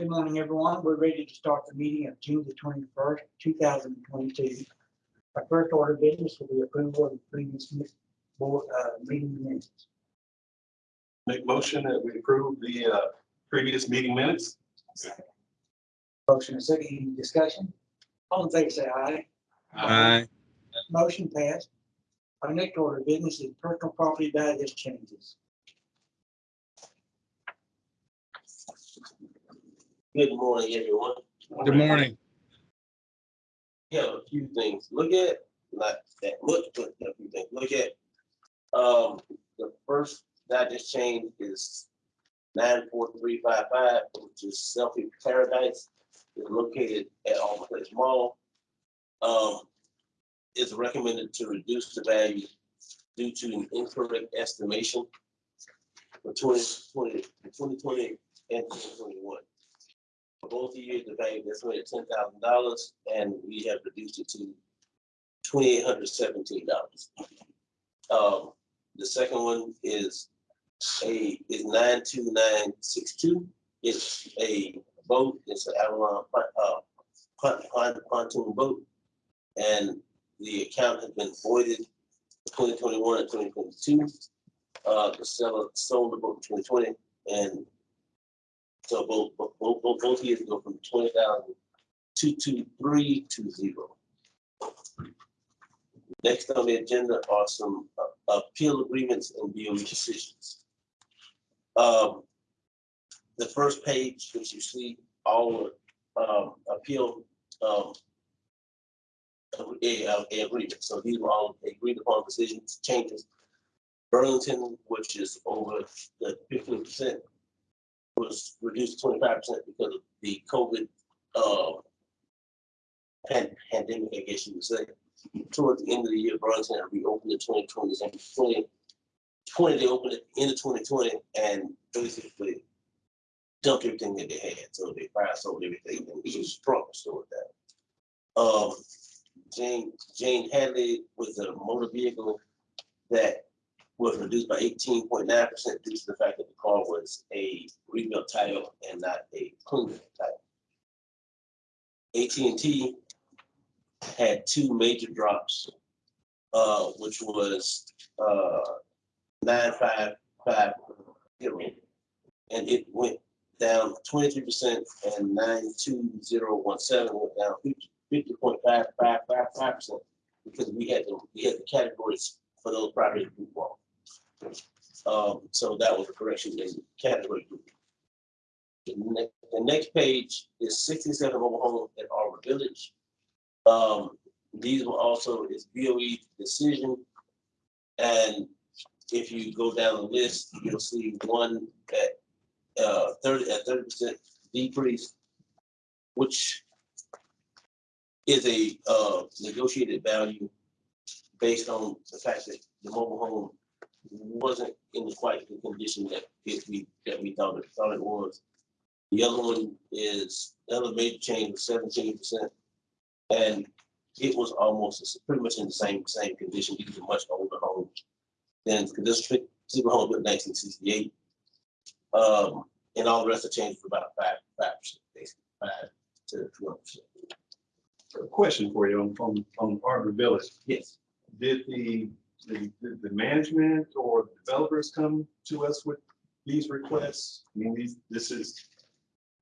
Good morning, everyone. We're ready to start the meeting of June the twenty-first, two thousand and twenty-two. Our first order of business will be approval of the previous board, uh, meeting minutes. Make motion that we approve the uh, previous meeting minutes. Motion and second, any discussion? All in favor, say aye. Aye. Motion passed. Our next order of business is personal property values changes. Good morning, everyone. Good morning. Have a few things. Look at, not that, look, look at a few things. Look at, um, the first that just changed is nine four three five five, which is Selfie Paradise. It's located at Alma Place Mall. Um, it's recommended to reduce the value due to an incorrect estimation for 2020 2020 and twenty twenty-one. For both years, the value is estimated ten thousand dollars, and we have reduced it to twenty-eight hundred seventeen dollars. Um, the second one is a, is nine two nine six two. It's a boat, it's an Avalon, uh, pon- pon- pontoon boat. And the account has been voided twenty twenty-one and twenty twenty-two. Uh, the seller sold the boat in twenty twenty, and so both, both, both, both- years go from twenty thousand two two three to zero. Next on the agenda are some uh, appeal agreements and BOE decisions. Um, the first page, which you see all, um, appeal, um, a, a agreement, so these were all agreed upon decisions, changes. Burlington, which is over the fifteen percent was reduced twenty-five percent because of the COVID, uh, pan- pandemic, I guess you would say. Towards the end of the year, Burlington had reopened in twenty twenty, and twenty, twenty, they opened it in twenty twenty and basically dumped everything that they had, so they fire sold everything, and it was strong, with that. Um, Jane, Jane Hadley was a motor vehicle that was reduced by eighteen point nine percent due to the fact that the car was a rebuilt title and not a clean title. AT&T had two major drops, uh, which was, uh, nine five five zero. And it went down twenty-three percent and nine two zero one seven went down fifty point five five five five percent. Because we had the, we had the categories for those properties group off. Um, so that was a correction in category group. The next, the next page is sixty-seven mobile home at Arbor Village. Um, these were also is BOE decision. And if you go down the list, you'll see one at, uh, thirty, at thirty percent decrease, which is a, uh, negotiated value based on the fact that the mobile home wasn't in quite the condition that it we, that we thought it, thought it was. The other one is, major change was seventeen percent. And it was almost, pretty much in the same, same condition, these are much older homes. Than, this typical home built nineteen sixty-eight. Um, and all the rest of changed for about five, five percent, basically, five to twelve percent. A Question for you on, on, on Arbor Village. Yes. Did the, the, the the management or the developers come to us with these requests? I mean, these, this is,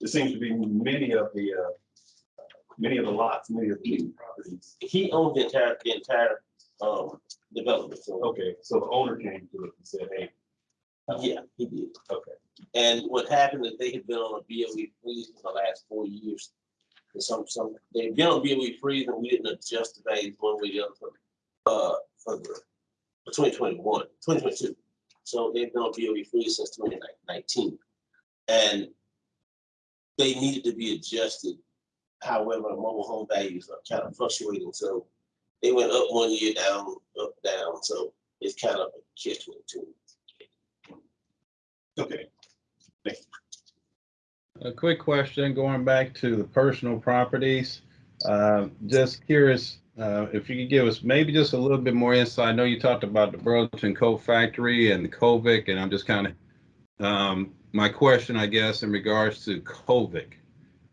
there seems to be many of the, uh, many of the lots, many of the properties. He owned the entire, the entire, um, development, so, Okay, so the owner came to us and said, hey, yeah, he did. okay, And what happened is they had been on a BOE freeze for the last four years. And some, some, they've been on BOE freeze and we didn't adjust the values one way or the other for, uh, for the, 2021, 2022. So they've been on BOE freeze since twenty nineteen. And they needed to be adjusted. However, mobile home values are kind of fluctuating, so they went up one year, down, up, down, so it's kind of a catch twenty-two. okay. A quick question, going back to the personal properties. Uh, Just curious uh, if you could give us maybe just a little bit more insight. I know you talked about the Burlington Coat Factory and the COVID, and I'm just kind of, my question, I guess, in regards to COVID.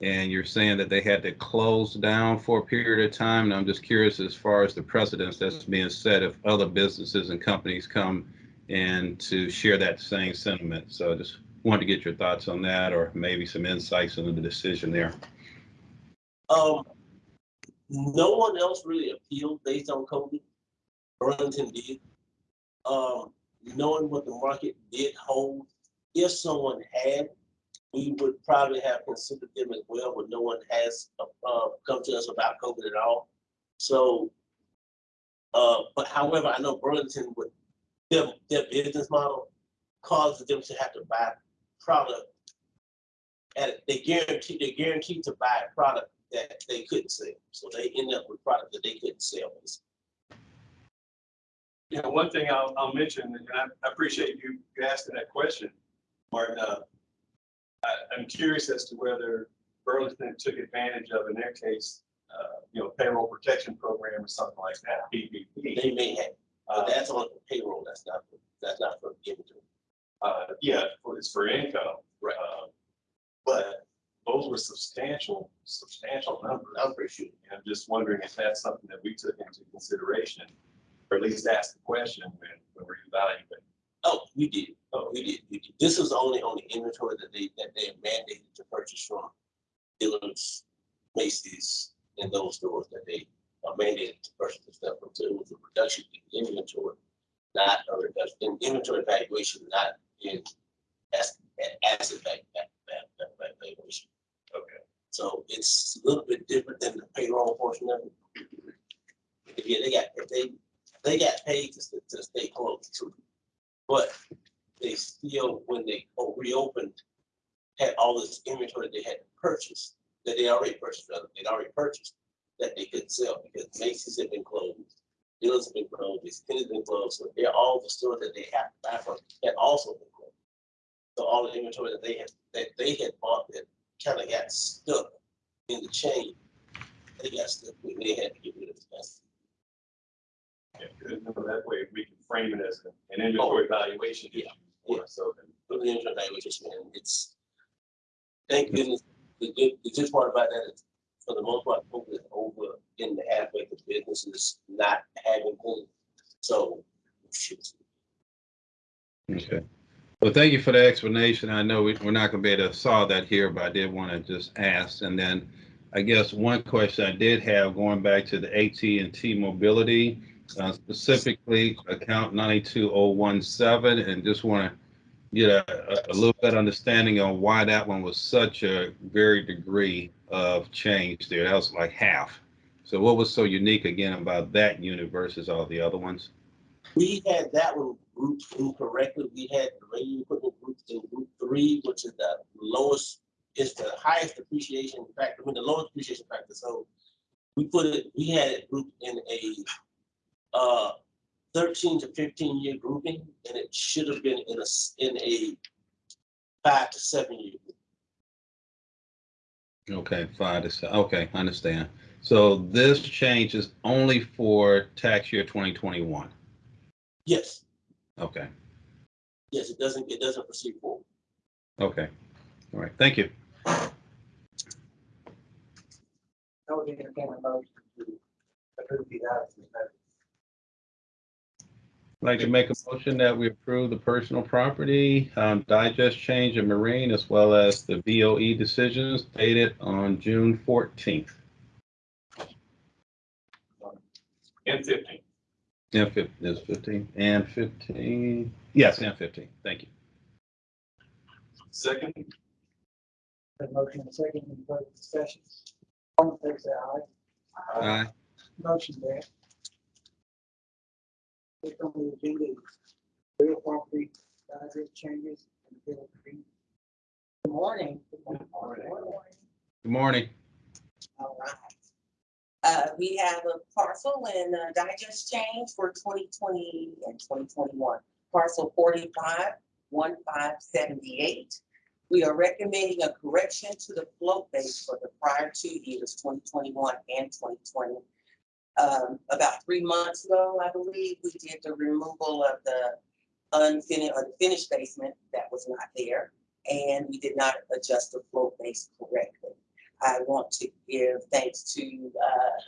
And you're saying that they had to close down for a period of time. And I'm just curious as far as the precedence that's being set if other businesses and companies come and to share that same sentiment. So I just wanted to get your thoughts on that or maybe some insights into the decision there. Um, no one else really appealed based on COVID. Burlington did. Um, knowing what the market did hold, if someone had, we would probably have considered them as well, but no one has, uh, come to us about COVID at all. So, uh, but however, I know Burlington would, their, their business model causes them to have to buy product. And they guarantee, they're guaranteed to buy product that they couldn't sell. So they end up with product that they couldn't sell. Know, one thing I'll, I'll mention, and I appreciate you asking that question, Martin. uh, I, I'm curious as to whether Burlington took advantage of, in their case, uh, you know, payroll protection program or something like that, PPP. They may have, Uh, that's on the payroll. That's not, for- that's not for inventory. uh, yeah, for- it's for income. Right. uh, But those were substantial, substantial numbers. Sure. And I'm just wondering if that's something that we took into consideration, or at least asked the question when, when we're evaluating. Oh, we did. Oh, We did. We did. This is only on the inventory that they, that they mandated to purchase from Dillard's, Macy's, and those stores that they are mandated to purchase the stuff from. So it was a reduction in inventory, not a reduction in inventory valuation, not in as, asset vac- valuation. So it's a little bit different than the payroll portion of it. Yeah, they got, they, they got paid to, to stay closed too. But they still, when they reopened, had all this inventory they had purchased, that they already purchased, rather, they'd already purchased, that they couldn't sell because Macy's had been closed. Dealers have been closed, Kenny's been closed, so they're all the stores that they have to buy from had also been closed. So all the inventory that they had, that they had bought that kind of got stuck in the chain. They got stuck, when they had to get rid of it. That's- Yeah, good. No, That way we can frame it as an oh. inventory valuation issue. Yeah. for us, So then Put the inventory valuation, and it's, thank goodness, the good, the good part about that is, for the most part, COVID is over in the aspect of businesses not having them. So, shoot. Okay. Well, thank you for the explanation. I know we- we're not going to be able to solve that here, but I did want to just ask. And then I guess one question I did have going back to the AT&T Mobility, uh, specifically account 92017, and just want to get a, a- little bit understanding on why that one was such a very degree of change there. That was like half. So what was so unique again about that unit versus all the other ones? We had that one grouped incorrectly. We had the radio equipment grouped in group three, which is the lowest, is the highest depreciation factor, I mean, the lowest depreciation factor. So we put it, we had it grouped in a uh thirteen to fifteen year grouping, and it should have been in a, in a five to seven year. Okay, five to seven, okay, I understand. So this change is only for tax year twenty twenty-one, Yes, okay, yes, it doesn't, it doesn't proceed forward. okay. All right, thank you. I would entertain a motion to approve the items. I'd like to make a motion that we approve the personal property, um, digest change in marine as well as the BOE decisions dated on June fourteenth. And fifteen. And fif, is fifteen, and fifteen, yes, and fifteen, thank you. Second, The motion and second, any further discussions? All in favor, say aye. Aye. Motion there. Next on the agenda is real property boundary changes and bill agreement. Good morning. Good morning. All right. Uh, we have a parcel and a digest change for twenty twenty and twenty twenty-one. Parcel forty-five, one five seventy-eight. We are recommending a correction to the float base for the prior two years, twenty twenty-one and twenty twenty. Um, about three months ago, I believe, we did the removal of the unfinished, basement that was not there. And we did not adjust the float base correctly. I want to give thanks to,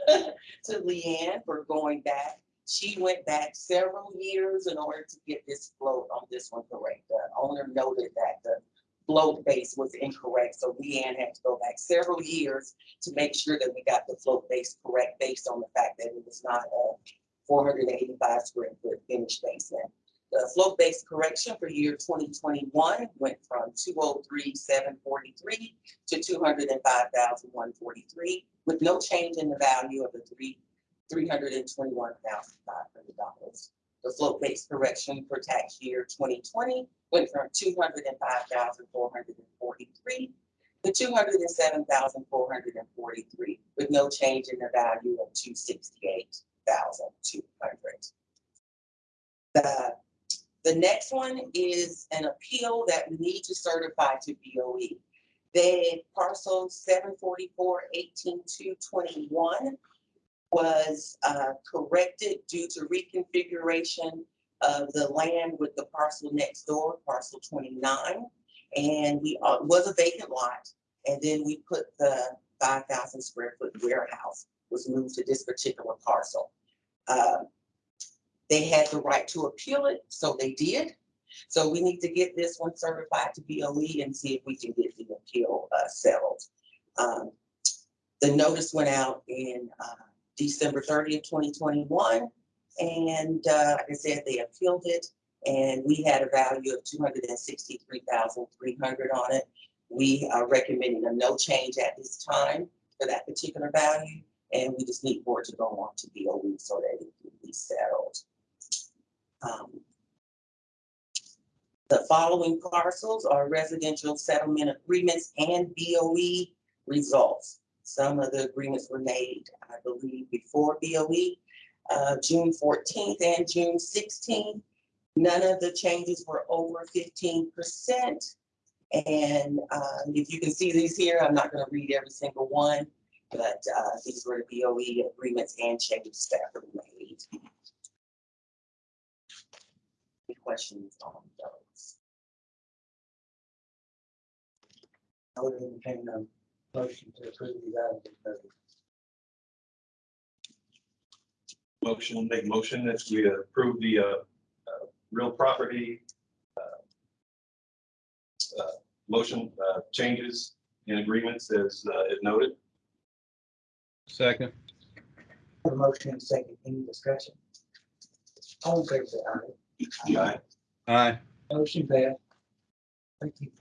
uh, to Leanne for going back. She went back several years in order to get this float on this one correct. The owner noted that the float base was incorrect, so Leanne had to go back several years to make sure that we got the float base correct based on the fact that it was not a four hundred and eighty-five square foot finished basement. The float-based correction for year twenty twenty-one went from two oh three, seven forty-three to two hundred and five thousand, one forty-three, with no change in the value of the three, three hundred and twenty-one thousand, five hundred dollars. The float-based correction for tax year twenty twenty went from two hundred and five thousand, four hundred and forty-three to two hundred and seven thousand, four hundred and forty-three, with no change in the value of two sixty-eight thousand, two hundred. The the next one is an appeal that we need to certify to BOE. The parcel seven forty-four eighteen two twenty-one was uh, corrected due to reconfiguration of the land with the parcel next door, parcel twenty-nine. And we, uh, was a vacant lot, and then we put the five thousand square foot warehouse was moved to this particular parcel. Uh, they had the right to appeal it, so they did. So we need to get this one certified to BOE and see if we can get the appeal uh, settled. Um, The notice went out in uh, December thirtieth, twenty twenty-one. And uh, like I said, they appealed it and we had a value of two hundred and sixty-three thousand three hundred on it. We are recommending a no change at this time for that particular value. And we just need it to go on to BOE so that it can be settled. Um, The following parcels are residential settlement agreements and BOE results. Some of the agreements were made, I believe, before BOE, uh, June fourteenth and June sixteenth. None of the changes were over fifteen percent. And uh, if you can see these here, I'm not gonna read every single one, but uh, these were the BOE agreements and changes that were made. Any questions on those? I would entertain a motion to approve these items. as noted. Motion, make motion that we approve the, uh, uh, real property, uh, uh, motion, uh, changes and agreements as, uh, as noted. Second, A motion and second, any discussion? All in favor, say aye. Aye. aye, Motion passed. Thank you.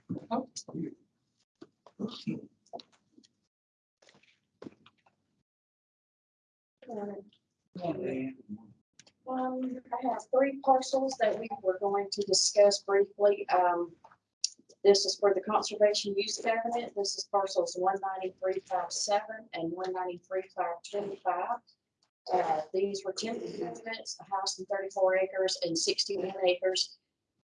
Um, I have three parcels that we were going to discuss briefly. Um, this is for the conservation use covenant. This is parcels one ninety-three five seven and one ninety-three five twenty-five. Uh, these were ten covenants, a house and thirty-four acres and sixty-one acres.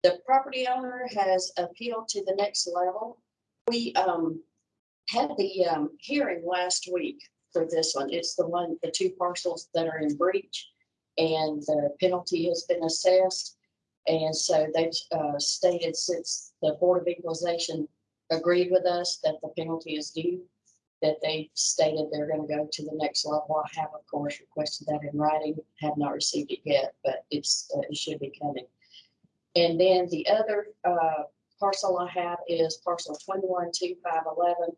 The property owner has appealed to the next level. We, um, had the, um, hearing last week for this one. It's the one, the two parcels that are in breach and the penalty has been assessed. And so they've uh, stated since the Board of Equalization agreed with us that the penalty is due, that they stated they're gonna go to the next level. I have, of course, requested that in writing, have not received it yet, but it's, uh, it should be coming. And then the other uh, parcel I have is parcel twenty-one two five eleven.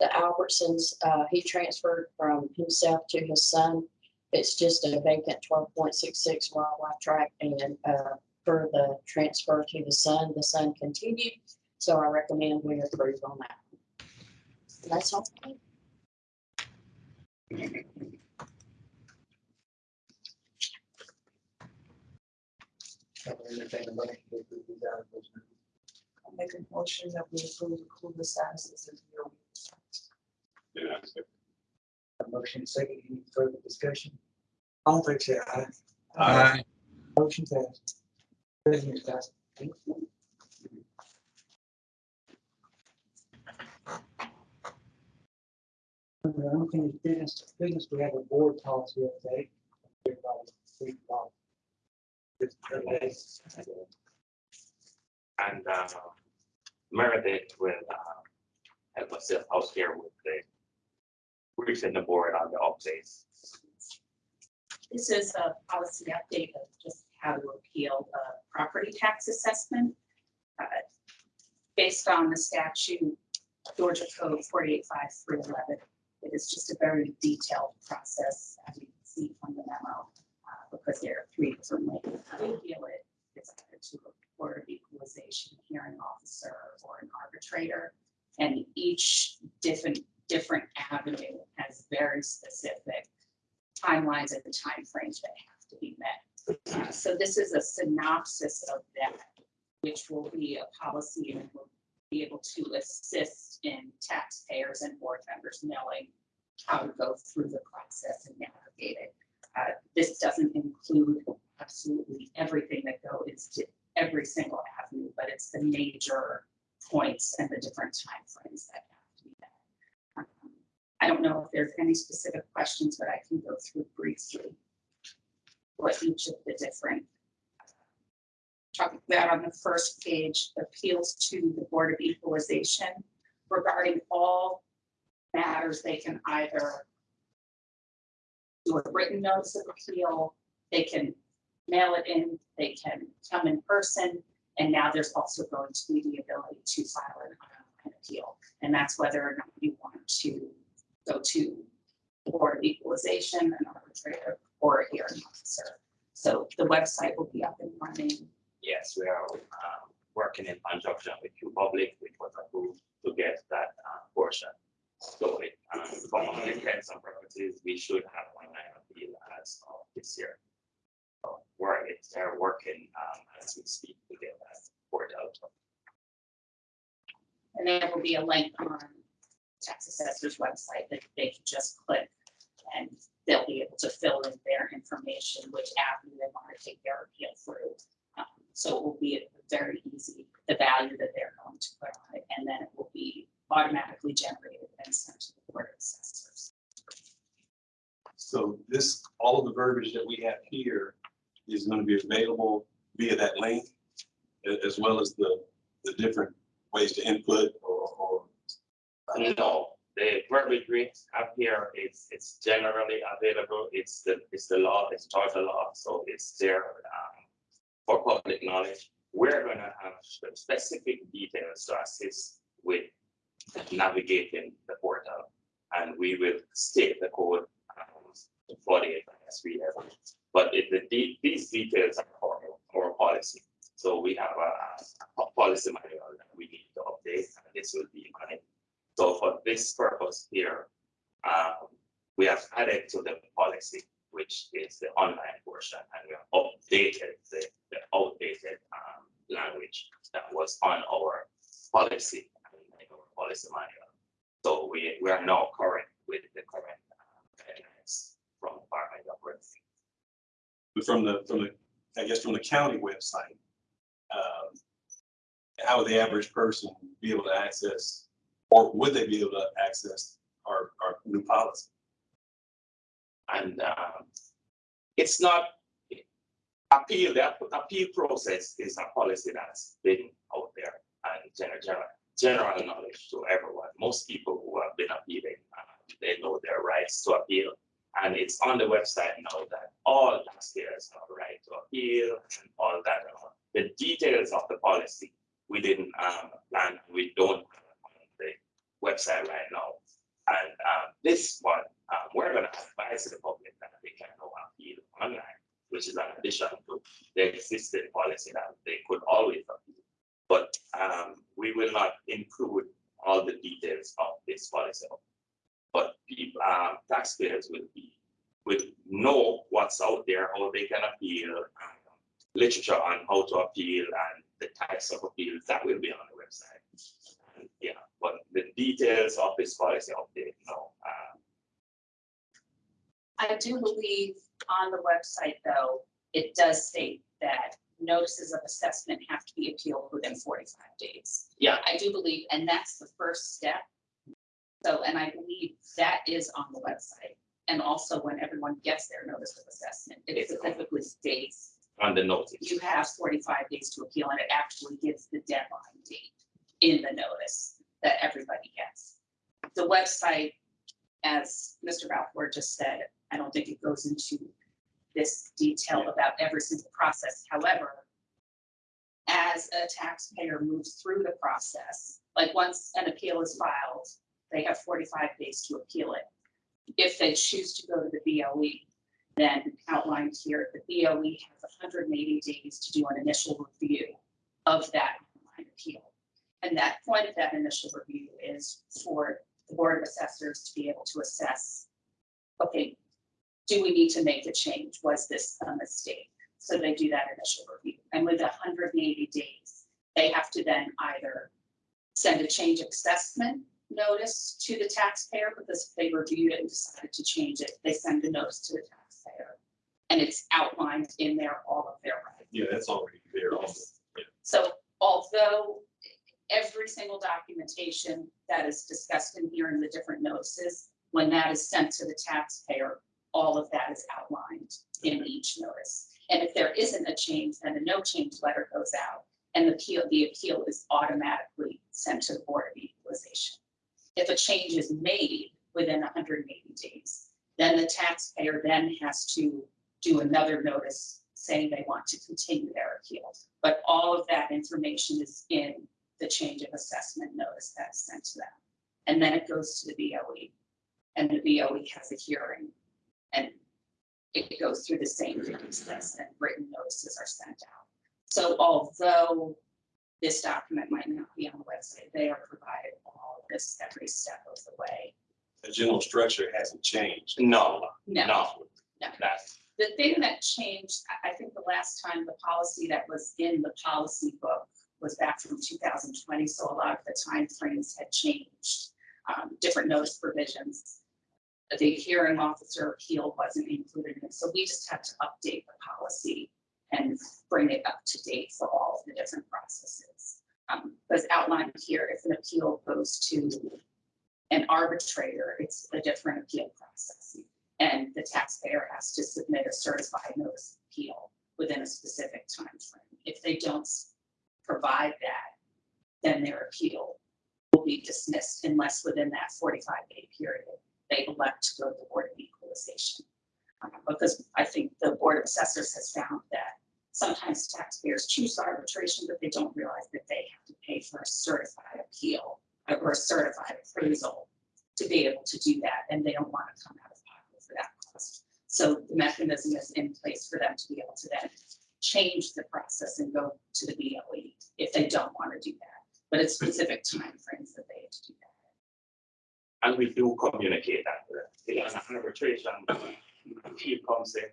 The Albertsons, uh, he transferred from himself to his son it's just a vacant twelve point six six wildlife tract and, uh, for the transfer to the son, the son continued. So I recommend we approve on that. That's all. I would entertain a motion to approve these items. as noted. I'll make a motion that we approve the cooler sizes of your. A motion second, any further discussion? All in favor, say aye. aye, Motion passed. Business passed. Under unfinished business, business, we have a board policy update. Everybody, please, follow. This, and uh, Meredith will uh, help us out here with the briefing the board on the updates. This is a policy update of just how to appeal a property tax assessment. Uh, Based on the statute, Georgia Code forty-eight five three eleven. It is just a very detailed process, as you can see from the memo, uh, because there are three different ways to appeal it. It's either to a Board of Equalization hearing officer or an arbitrator. And each different, different avenue has very specific timelines and timeframes that have to be met. Uh, So this is a synopsis of that, which will be a policy and will be able to assist in taxpayers and board members knowing how to go through the process and navigate it. Uh, This doesn't include absolutely everything that goes to every single avenue, but it's the major points and the different timeframes that have to be met. Um, I don't know if there's any specific questions, but I can go through briefly what each of the different talking about on the first page, appeals to the Board of Equalization regarding all matters, they can either do a written notice of appeal, they can mail it in, they can come in person, and now there's also going to be the ability to file an uh, online appeal. And that's whether or not you want to go to the Board of Equalization, an arbitrator, or a hearing officer. So the website will be up and running. Yes, we are um, working in conjunction with qPublic, which was approved to get that uh, portion. So it, um, for all intents and purposes, we should have online appeal as of this year. So We're, they're working um, as we speak to get that poured out. And there will be a link on tax assessor's website that they can just click and they'll be able to fill in their information, which avenue they want to take their So it will be very easy, the value that they're going to put on it, and then it will be automatically generated and sent to the board of assessors. So this, all of the verbiage that we have here is going to be available via that link, as well as the, the different ways to input or, or. No, the verbiage we have here, it's, it's generally available. It's the, it's the law, it's Georgia law, so it's there for public knowledge. We're gonna have specific details to assist with navigating the portal. And we will state the code um, forty-eight SVF. But it, the, de- these details are for our policy. So we have a, a policy manual that we need to update, and this will be on it. So for this purpose here, um, we have added to the policy, which is the online portion, and we have updated the, the outdated, um, language that was on our policy, our policy manual. So we, we are now current with the current uh, from Department of Revenue. From the, from the, I guess, from the county website, um, how would the average person be able to access, or would they be able to access our, our new policy? And um, it's not appeal, the appeal process is a policy that's been out there and general, general, general knowledge to everyone. Most people who have been appealing, uh, they know their rights to appeal. And it's on the website now that all taxpayers have a right to appeal and all that. The details of the policy, we didn't um, plan, we don't have on the website right now. And um, this one, advise the public that they can now appeal online, which is an addition to the existing policy that they could always appeal. But um, we will not include all the details of this policy. But people, um, taxpayers will be, will know what's out there, how they can appeal, um, literature on how to appeal and the types of appeals that will be on the website. And, Yeah, but the details of this policy update, no, um, I do believe on the website, though, it does state that notices of assessment have to be appealed within forty-five days. Yeah. I do believe, and that's the first step. So, and I believe that is on the website. And also when everyone gets their notice of assessment, it specifically states on the notice. you have forty-five days to appeal, and it actually gives the deadline date in the notice that everybody gets. The website as Mr. Balfour just said, I don't think it goes into this detail about every single process. However, as a taxpayer moves through the process, like once an appeal is filed, they have forty-five days to appeal it. If they choose to go to the BOE, then outlined here, the BOE has hundred and eighty days to do an initial review of that appeal. And that point of that initial review is for the Board of Assessors to be able to assess, okay, do we need to make a change? Was this a mistake? So they do that initial review. And with hundred and eighty days, they have to then either send a change assessment notice to the taxpayer because they reviewed it and decided to change it, they send a notice to the taxpayer. And it's outlined in there, all of their rights. Yeah, that's already there. also. Yeah. So although every single documentation that is discussed in here in the different notices, when that is sent to the taxpayer, all of that is outlined in each notice. And if there isn't a change, then a no change letter goes out and the appeal, the appeal is automatically sent to the Board of Equalization. If a change is made within hundred and eighty days, then the taxpayer then has to do another notice saying they want to continue their appeal. But all of that information is in the change of assessment notice that's sent to them. And then it goes to the BOE. And the BOE has a hearing. And it goes through the same process and written notices are sent out. So although this document might not be on the website, they are provided all of this every step of the way. The general structure hasn't changed. No, No, no, no. The thing that changed, I, think the last time the policy that was in the policy book was back from two thousand twenty, so a lot of the timeframes had changed. Um, different notice provisions. The hearing officer appeal wasn't included in it, so we just had to update the policy and bring it up to date for all of the different processes. Um, as outlined here, if an appeal goes to an arbitrator, it's a different appeal process. And the taxpayer has to submit a certified notice of appeal within a specific time frame. If they don't provide that, then their appeal will be dismissed unless within that forty-five day period, they elect to go to the Board of Equalization. Uh, Because I think the Board of Assessors has found that sometimes taxpayers choose arbitration, but they don't realize that they have to pay for a certified appeal uh, or a certified appraisal to be able to do that, and they don't want to come out of pocket for that cost. So the mechanism is in place for them to be able to then change the process and go to the BOE if they don't want to do that. But it's specific timeframes that they have to do that. And we do communicate that. with them. If an arbitration appeal comes in,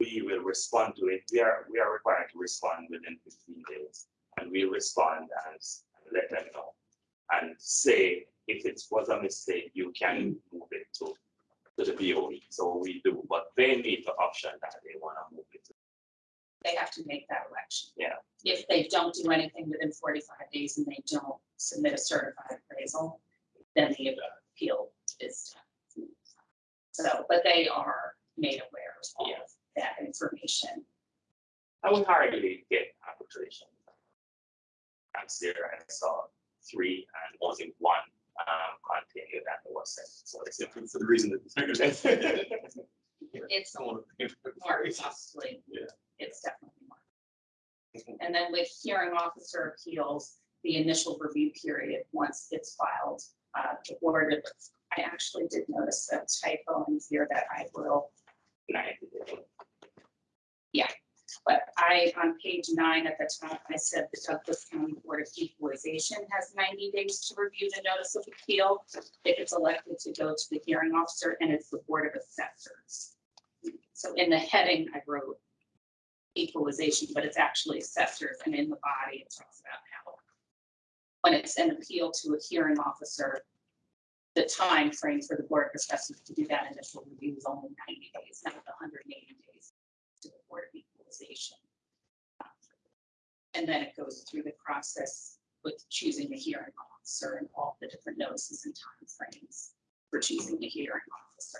we will respond to it. We are, we are required to respond within fifteen days. And we respond and let them know. And say, if it was a mistake, you can move it to, to the BOE. So we do, but they need the option that they want to move it to. They have to make that election. Yeah. If they don't do anything within forty-five days and they don't submit a certified appraisal, then the appeal is done. So, but they are made aware of that information. I would hardly get arbitration. I'm there, I saw three and only one um continued that was sent, so it's. For the reason that. It's more costly. Yeah. It's definitely more. And then with hearing officer appeals, the initial review period, once it's filed, uh, the board, I actually did notice a typo in here that I will. Yeah, but I, on page nine at the top, I said the Douglas County Board of Equalization has ninety days to review the notice of appeal. If it's elected to go to the hearing officer and it's the Board of Assessors. So in the heading, I wrote equalization, but it's actually assessors, and in the body, it talks about when it's an appeal to a hearing officer, the time frame for the Board of Assessors to do that initial review is only ninety days, not the hundred and eighty days to the Board of Equalization. And then it goes through the process with choosing the hearing officer and all the different notices and timeframes for choosing the hearing officer.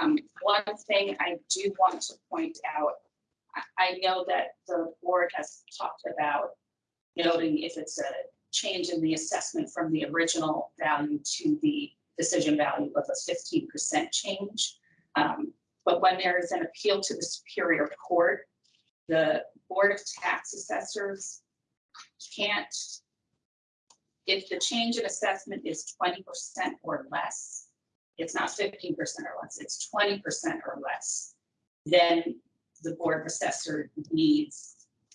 Um, one thing I do want to point out, I know that the board has talked about noting if it's a change in the assessment from the original value to the decision value of a fifteen percent change. Um, But when there is an appeal to the Superior Court, the Board of Tax Assessors can't, if the change in assessment is twenty percent or less, it's not fifteen percent or less, it's twenty percent or less, then the Board of Assessor needs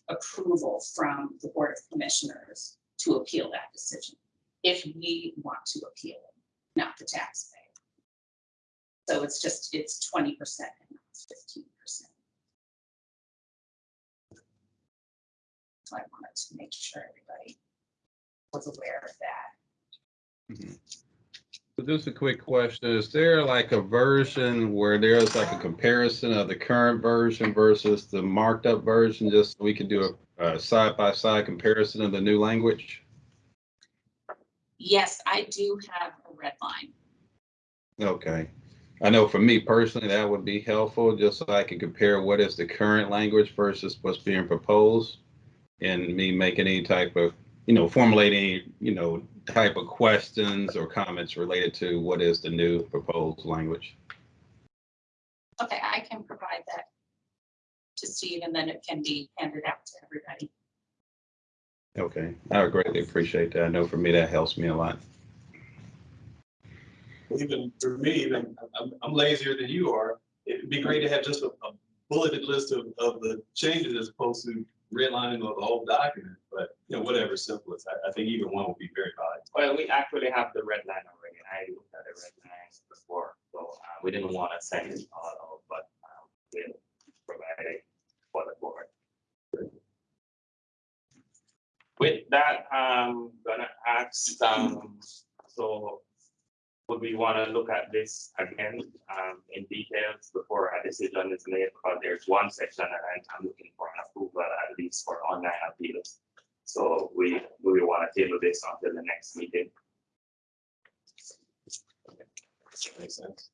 approval from the Board of Commissioners to appeal that decision, if we want to appeal it, not the taxpayer. So it's just, it's twenty percent and not fifteen percent. So I wanted to make sure everybody was aware of that. So Just a quick question, is there like a version where there's like a comparison of the current version versus the marked up version, just so we can do a, side-by-side comparison of the new language? Yes, I do have a red line. Okay. I know for me personally, that would be helpful, just so I can compare what is the current language versus what's being proposed. And me making any type of, you know, formulating, you know, type of questions or comments related to what is the new proposed language. Okay, I can provide that to Steve and then it can be handed out to everybody. Okay, I would greatly appreciate that. I know for me, that helps me a lot. Even for me, even, I'm, I'm lazier than you are. It'd be great to have just a a bulleted list of, of the changes as opposed to redlining of the whole document. But, you know, whatever, simplest. I, I think either one would be very valuable. Well, we actually have the red line already. I looked at the red lines before, so uh, we didn't want to send it all but um, we'll provide it for the board. With that, I'm gonna ask, um, so would we want to look at this again um, in details before a decision is made? Because there's one section that I'm- I'm looking for an approval at least for online appeals. So we, we want to table this until the next meeting. Makes sense.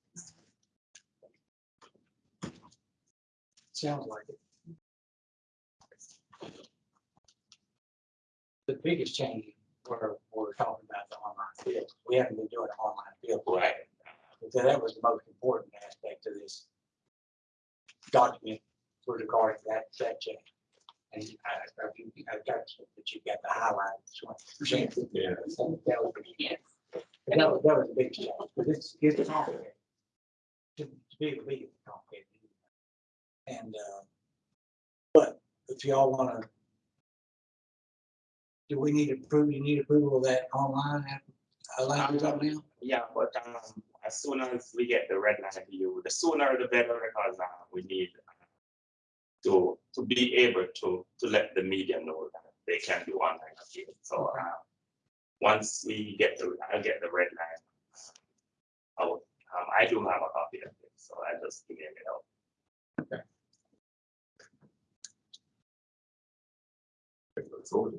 Sounds like it. The biggest change, we're, we're talking about the online field. We haven't been doing online field. Right. So that was the most important aspect of this document with regard to that, that change. And got that you got the highlight. twenty percent. Yeah. That was, Yes. that was, that was a big change, but it's, it's complicated. To, to be able to be complicated. And, uh, but if y'all wanna, do we need approval, you need approval of that online, app- uh, language right now? Yeah, but um, as soon as we get the red line view, the sooner the better because uh, we need to, to be able to, to let the media know that they can do online appeal. So uh, once we get the, I'll get the red line. I will, um, I do have a copy of it, so I just give it out. Forward.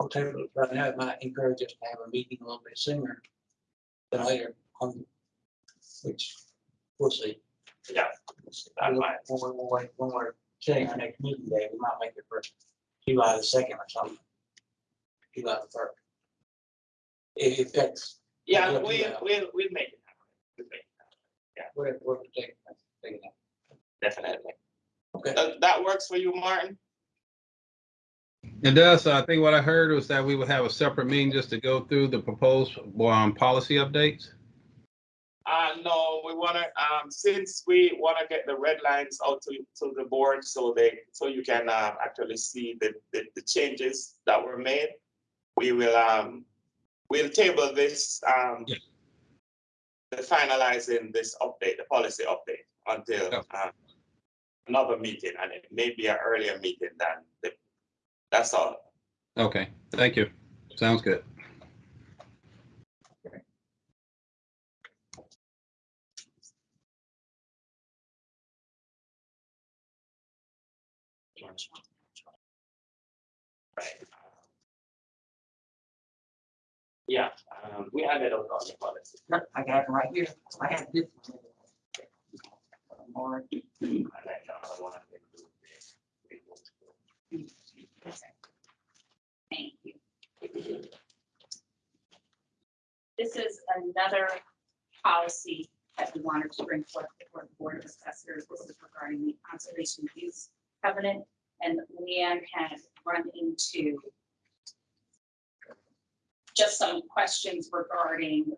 I'll tell you, right now, it might encourage us to have a meeting a little bit sooner than later on, which we'll see. Yeah, that might, When we're, when we're- when we're setting our next meeting day, we might make it for July the second or something. July the first. If if that's, yeah, Yeah, we, yeah. we'll, we'll make it happen. We'll make it happen, whatever, we're taking, taking that. Definitely. Okay. That, that works for you, Martin? It does. I think what I heard was that we would have a separate meeting just to go through the proposed, um, policy updates. Uh, no, we wanna, um, since we wanna get the red lines out to, to the board so they, so you can, uh, actually see the, the, the changes that were made. We will, um, we'll table this, um, Yeah. the finalizing this update, the policy update until, uh, another meeting, and it may be an earlier meeting than the, that's all. Okay, thank you. Sounds good. Right. Yeah, um, we added out on the policy. I got it right here. I have this. And then, one of them do this. Thank you. This is another policy that we wanted to bring forth before the Board of Assessors. This is regarding the conservation use covenant. And Leanne had run into just some questions regarding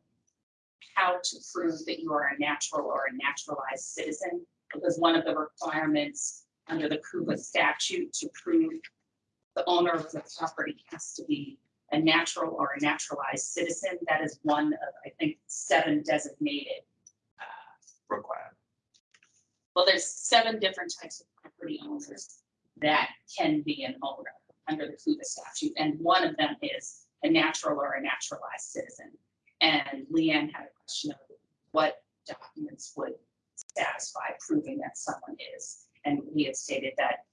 how to prove that you are a natural or a naturalized citizen. Because one of the requirements under the CUVA statute to prove the owner of the property has to be a natural or a naturalized citizen. That is one of, I think, seven designated uh, requirements. Well, there's seven different types of property owners that can be an owner under the CUVA statute, and one of them is a natural or a naturalized citizen. And Leanne had a question of what documents would satisfy proving that someone is. And we had stated that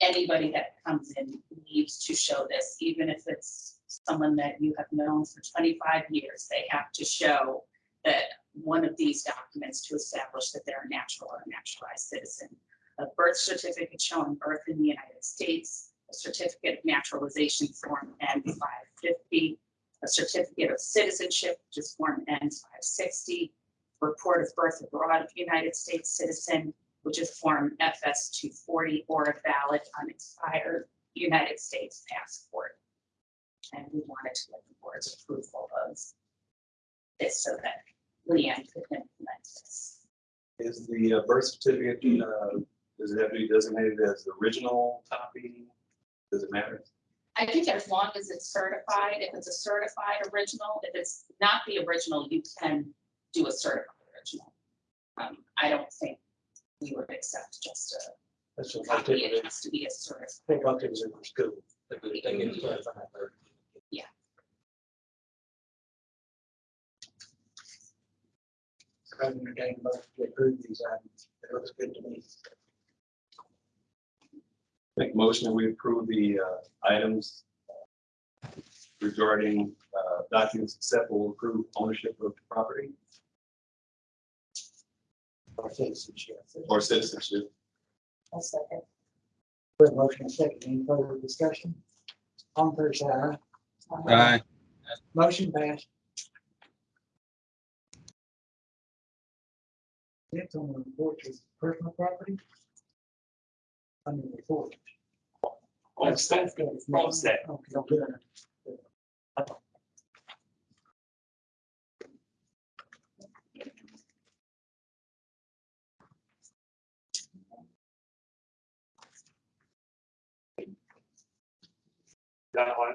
anybody that comes in needs to show this, even if it's someone that you have known for twenty-five years, they have to show that one of these documents to establish that they're a natural or a naturalized citizen. A birth certificate showing birth in the United States, a certificate of naturalization form N five fifty, a certificate of citizenship, which is form N five sixty, report of birth abroad of United States citizen, which is form FS two forty, or a valid unexpired United States passport. And we wanted to get the board's approval of this so that Leanne could implement this. Is the uh, birth certificate, uh, does it have to be designated as the original copy? Does it matter? I think as long as it's certified, if it's a certified original, if it's not the original, you can do a certified original. Um, I don't think we would accept just a That's what I copy, think. it has to be a certified. Think about things in school. They get- they get certified there. Yeah. I entertain most to approve these items. It looks good to me. Make a motion that we approve the uh, items uh, regarding uh, documents acceptable, approve ownership of the property Our citizenship. or citizenship. I'll second. Put motion second, any further discussion? On first side, Aye. motion passed. Next on the report is personal property. Under the report. Homestead, homestead. Okay, good. That one,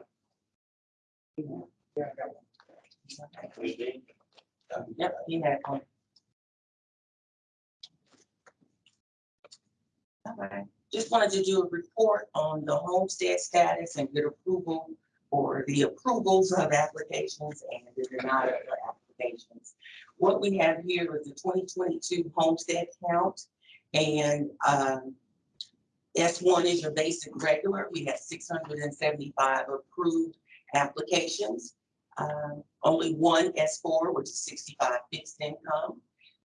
Yeah, I got one. we did. Yep, he had one. All right, just wanted to do a report on the homestead status and get approval for the approvals of applications and the denial of applications. What we have here is the twenty twenty-two homestead count and, um, S one is your basic regular. We had six hundred and seventy-five approved applications. Um, only one S four, which is sixty-five fixed income.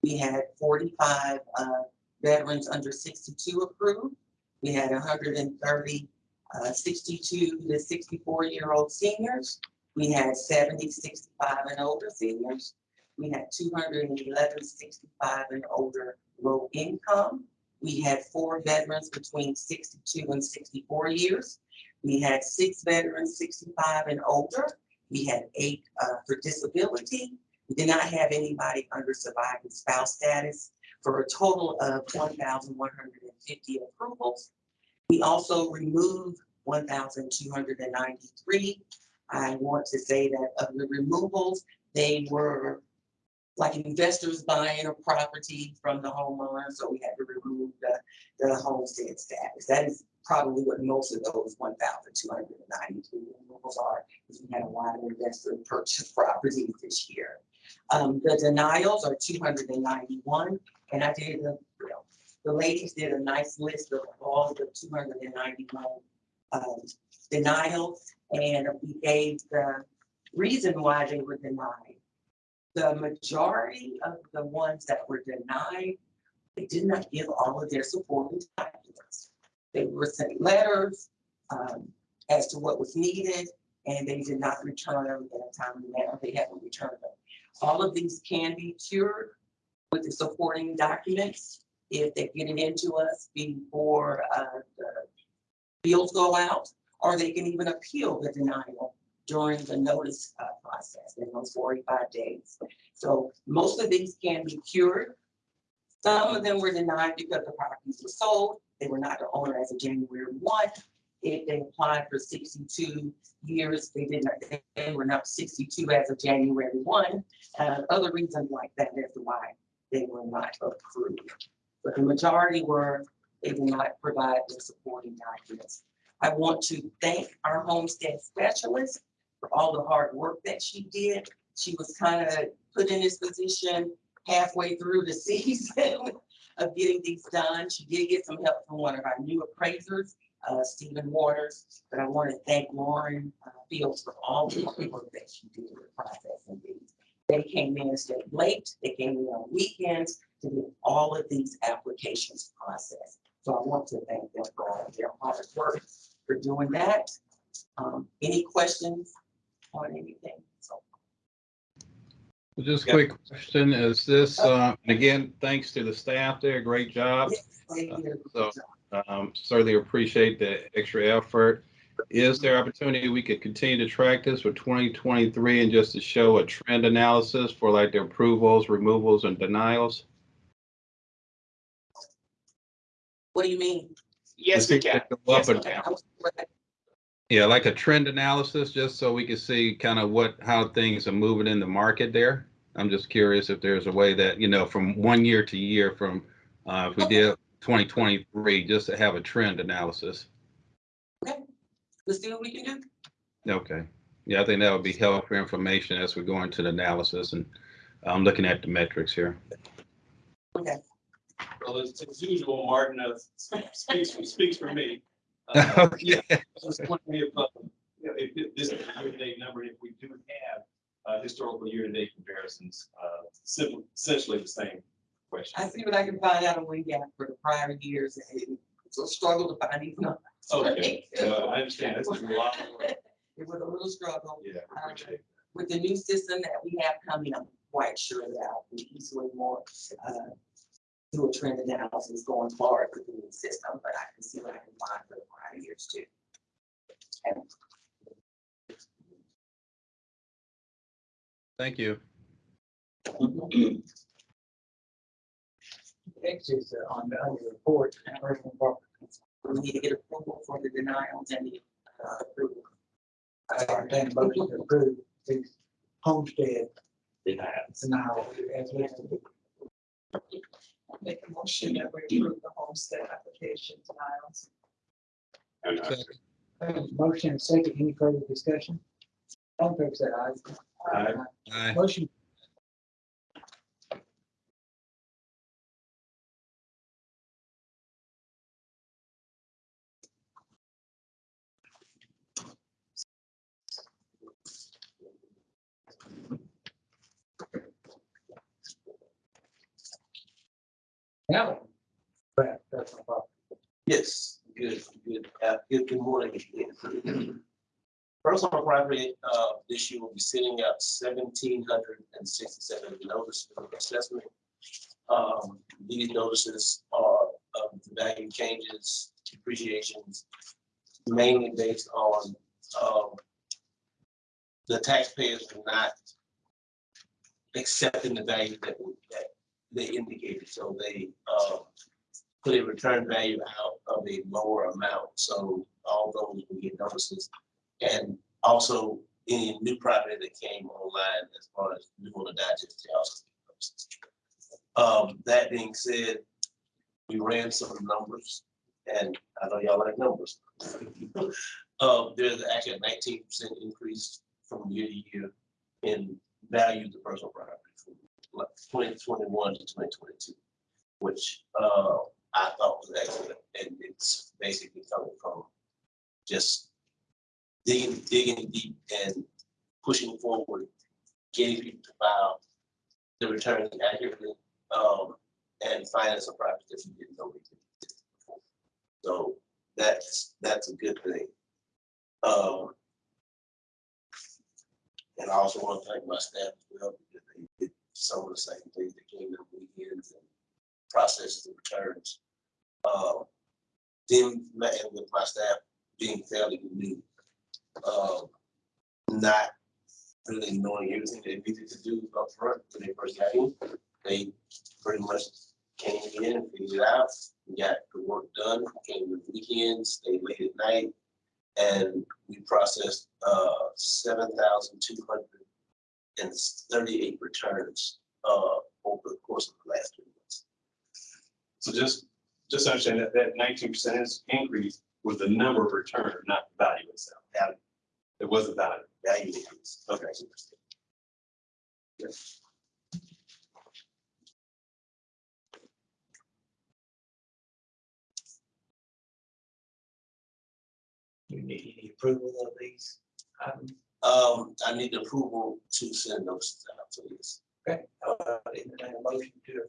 We had forty-five, uh, veterans under sixty-two approved. We had hundred and thirty, uh, sixty-two to sixty-four-year-old seniors. We had 70, 65 and older seniors. We had 211, 65 and older low income. We had four veterans between sixty-two and sixty-four years. We had six veterans, sixty-five and older. We had eight uh, for disability. We did not have anybody under surviving spouse status for a total of one thousand one hundred and fifty approvals. We also removed one thousand two hundred and ninety-three. I want to say that of the removals, they were like investors buying a property from the homeowner, so we had to remove the, the homestead status. That is probably what most of those one thousand two hundred and ninety-three removals are, because we had a lot of investors purchase properties this year. Um, the denials are two hundred and I did, a- you know, the ladies did a nice list of all the two hundred and ninety-one um, denials, and we gave the reason why they were denied. The majority of the ones that were denied, they did not give all of their supporting documents. They were sent letters um, as to what was needed, and they did not return them in a timely manner. They haven't returned them. All of these can be cured with the supporting documents if they get it into us before, uh, the bills go out, or they can even appeal the denial during the notice, uh, process in those forty-five days. So most of these can be cured. Some of them were denied because the properties were sold. They were not the owner as of January one. If they applied for sixty-two years, they did not, they were not sixty-two as of January one. Uh, other reasons like that, that's why they were not approved. But the majority were, they did not provide the supporting documents. I want to thank our homestead specialist for all the hard work that she did. She was kind of put in this position halfway through the season of getting these done. She did get some help from one of our new appraisers, uh, Stephen Waters. But I want to thank Lauren uh, Fields for all the work that she did with processing these. They came in and stayed late. They came in on weekends to get all of these applications processed. So I want to thank them for all of their hard work for doing that. Um, any questions on anything? So Just Yeah. quick question, is this, uh, and again, thanks to the staff there, great job. yes, they did a So- Um, certainly appreciate the extra effort. Is there opportunity we could continue to track this for twenty twenty-three and just to show a trend analysis for like the approvals, removals and denials? What do you mean? Yes, we can. Up Yes, we and can. down. Yeah, like a trend analysis, just so we can see kind of what, how things are moving in the market there. I'm just curious if there's a way that, you know, from one year to year, from, uh, if we did twenty twenty-three, just to have a trend analysis. Let's see what we can do. Okay. Yeah, I think that would be helpful information as we go into the analysis and I'm looking at the metrics here. Okay. Well, as as usual, Martin uh, speaks, speaks for me. Uh, Yeah, I was wondering if, uh, you know, if if this is a year-to-date number, if we do have uh, historical year-to-date comparisons, uh, simple, essentially the same question. I see what I can find out on we got for the prior years. and It's a struggle to find these numbers. Okay, uh, I understand, that's a lot of work. It was a little struggle. Yeah, I appreciate it. With the new system that we have coming, I'm quite sure that I'll be easily more, uh, do a trend analysis going forward with the new system, but I can see what I can find for the prior years too. Thank you. Next is uh, on the, on the report, personal property. We need to get approval for the denials and the, uh, approval. I entertain a motion to approve the homestead Denial. denial as listed. Make a motion that we approve the homestead application denials. And, Motion and second, any further discussion? All in favor, say aye. Aye. Aye. Motion. Now. Right, that's no problem. Yes, good, good, uh, good, good morning. Personal property, uh, this year will be sending out seventeen hundred and sixty-seven notices of assessment. Um, these notices are of the value changes, depreciations, mainly based on, um, the taxpayers are not accepting the value that, that they indicated, so they, um, put a return value out of a lower amount, so all those will get notices. And also any new property that came online as far as new on the digest. they also get notices. Um, that being said, we ran some numbers, and I know y'all like numbers. Uh, there's actually a nineteen percent increase from year to year in value of the personal property from like twenty twenty-one to twenty twenty-two, which, uh, I thought was excellent, and it's basically coming from just digging, digging deep and pushing forward, getting people to file the returns accurately, um, and finding some properties that you didn't know do before. So that's, that's a good thing. Um, And I also want to thank my staff as well, because they did some of the same things that came in weekends and processed the returns. Um, then with my staff being fairly new, um, not really knowing everything they needed to do up front when they first got in, they pretty much came in and figured it out, got the work done, came the weekends, stayed late at night, and we processed uh, 7,200 and 38 returns uh, over the course of the last three months. So just just understand that that 19% increase was the number of returns, not the value itself. Value. It wasn't value. Value increase. Okay. Do you need any approval of these items? Um, I need approval to send those out to this. Okay, uh, entertain a motion to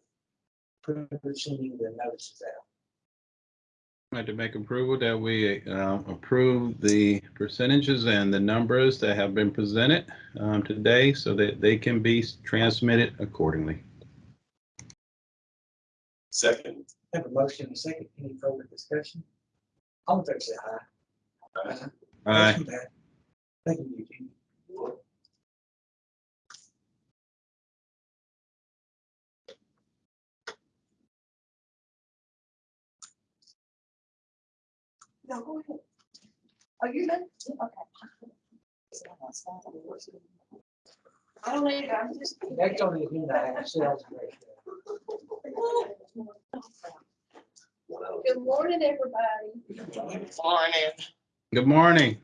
approve sending the notices out. I'd like to make approval that we uh, approve the percentages and the numbers that have been presented um, today so that they can be transmitted accordingly. Second, Have a motion and a second, any further discussion? All in favor, say aye. Aye. Aye. Motion passed. Thank you, Eugene. No, go ahead. Are you done? Okay. I don't need, I'm just. Next on the agenda, I have sales. Good morning, everybody. Morning. Good morning.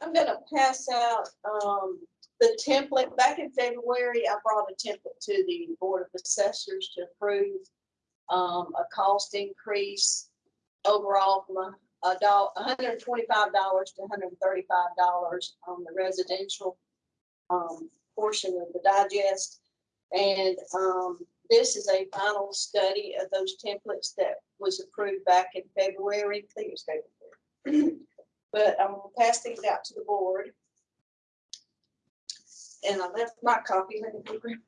I'm gonna pass out, um, the template. Back in February, I brought a template to the Board of Assessors to approve um, a cost increase overall from a, a doll, hundred and twenty-five dollars to hundred and thirty-five dollars on the residential um, portion of the digest. And, um, this is a final study of those templates that was approved back in February, was February. But I'm gonna pass these out to the board. And I left my copy. let me grab.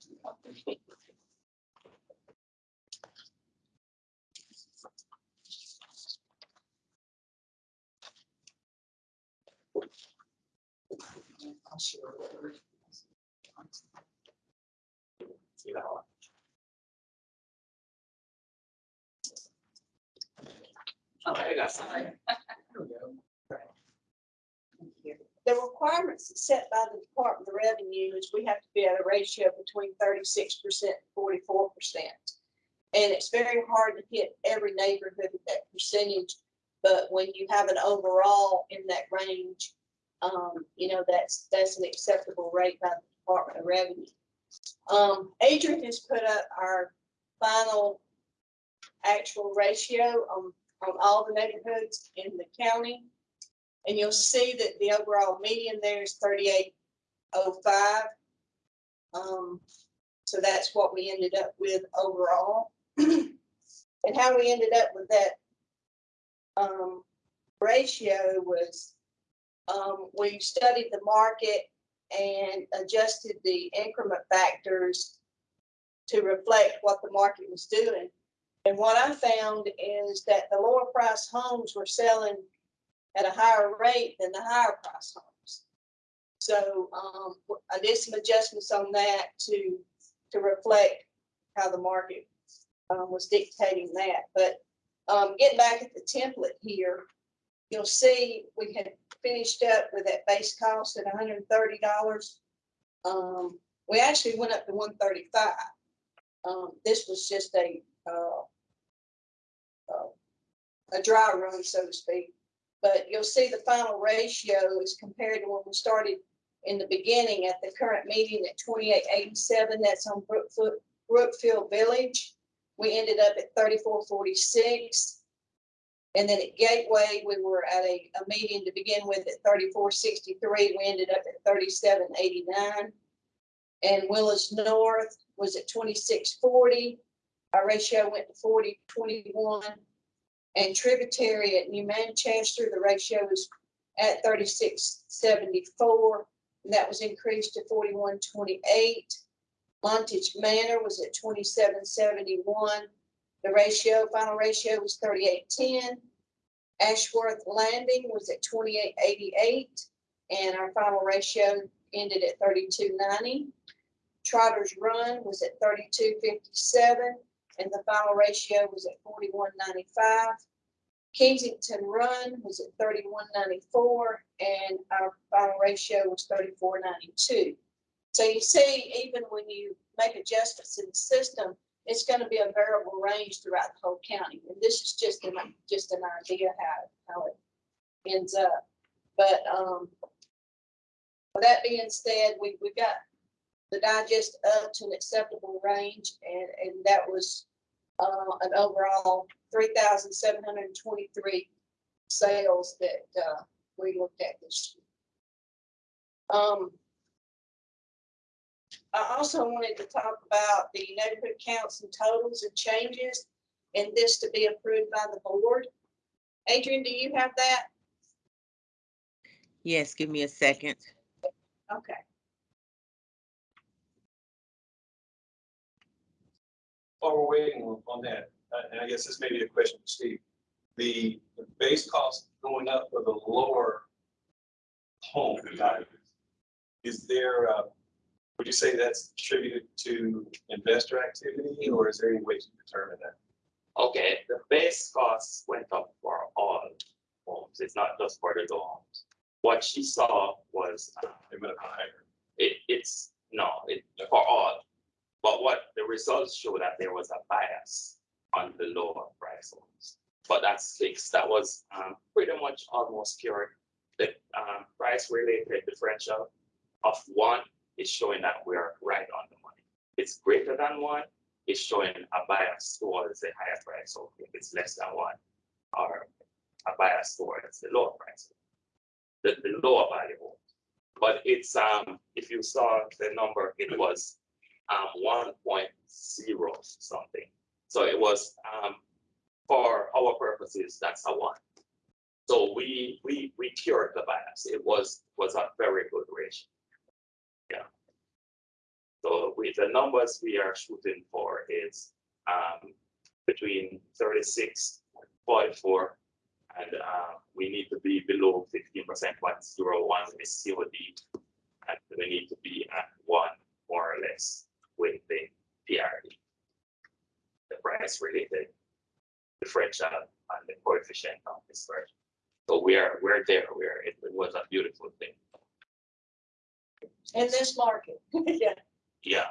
You Oh, I got some. here we go. The requirements set by the Department of Revenue is we have to be at a ratio between thirty-six percent and forty-four percent. And it's very hard to hit every neighborhood at that percentage, but when you have an overall in that range, um, you know, that's, that's an acceptable rate by the Department of Revenue. Um, Adrian has put up our final actual ratio on, on all the neighborhoods in the county. And you'll see that the overall median there is thirty-eight oh five. Um, so that's what we ended up with overall. And how we ended up with that um, ratio was, um, we studied the market and adjusted the increment factors to reflect what the market was doing. And what I found is that the lower price homes were selling at a higher rate than the higher price homes. So um, I did some adjustments on that to, to reflect how the market um, was dictating that. But um, getting back at the template here, you'll see we had finished up with that base cost at hundred and thirty dollars. Um, we actually went up to one thirty-five. Um, this was just a, uh, uh, a dry run, so to speak. But you'll see the final ratio is compared to when we started in the beginning at the current meeting at twenty-eight eighty-seven, that's on Brookfield, Brookfield Village. We ended up at thirty-four forty-six. And then at Gateway, we were at a, a median to begin with at thirty-four sixty-three, we ended up at thirty-seven eighty-nine. And Willis North was at twenty-six forty, our ratio went to forty twenty-one. And tributary at New Manchester, the ratio is at thirty-six seventy-four, and that was increased to forty-one twenty-eight. Montage Manor was at twenty-seven seventy-one. The ratio, final ratio was thirty-eight ten. Ashworth Landing was at twenty-eight eighty-eight, and our final ratio ended at thirty-two ninety. Trotter's Run was at thirty-two fifty-seven, and the final ratio was at forty-one ninety-five. Kensington Run was at thirty-one ninety-four, and our final ratio was thirty-four ninety-two. So you see, even when you make adjustments in the system, it's gonna be a variable range throughout the whole county. And this is just an, just an idea how, how it ends up. But, um, with that being said, we, we got the digest up to an acceptable range and, and that was, uh, an overall three thousand seven hundred and twenty-three sales that, uh, we looked at this year. Um, I also wanted to talk about the neighborhood counts and totals and changes, and this to be approved by the board. Adrian, do you have that? Yes, give me a second. Okay. While we're waiting on- on that, uh, and I guess this may be a question for Steve, the, the base cost going up for the lower home values, is there, uh, would you say that's attributed to investor activity, or is there any way to determine that? Okay, the base costs went up for all homes. It's not just for the low homes. What she saw was, uh, They went up higher. it, it's, no, it, for all. But what the results show that there was a bias on the lower price homes. But that's fixed. That was, um, pretty much almost pure. The, um, price related differential of one is showing that we're right on the money. It's greater than one, it's showing a bias towards the higher price. So if it's less than one, or a bias towards the lower price. The, the lower value. But it's, um, if you saw the number, it was, um, one point zero something. So it was, um, for our purposes, that's a one. So we, we, we cured the bias. It was, was a very good ratio. Yeah. So with the numbers we are shooting for is, um, between 36, 44, And, uh, we need to be below fifteen percent, one zero one is COD. And we need to be at one more or less with the PRD. The price related differential and the coefficient of dispersion. So we are, we're there, we're, it it was a beautiful thing. In this market, yeah, Yeah,